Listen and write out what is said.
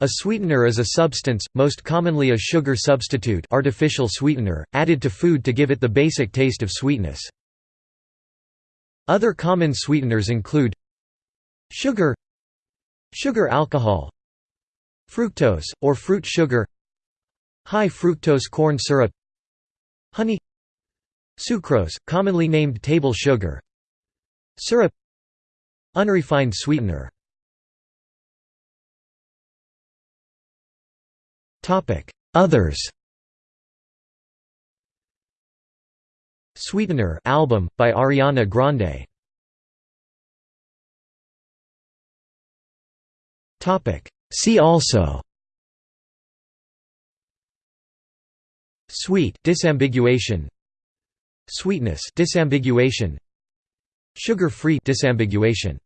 A sweetener is a substance, most commonly a sugar substitute artificial sweetener, added to food to give it the basic taste of sweetness. Other common sweeteners include sugar sugar alcohol fructose, or fruit sugar high fructose corn syrup honey sucrose, commonly named table sugar syrup unrefined sweetener Others Sweetener album, by Ariana Grande. See also Sweet disambiguation Sweetness disambiguation Sugar-free disambiguation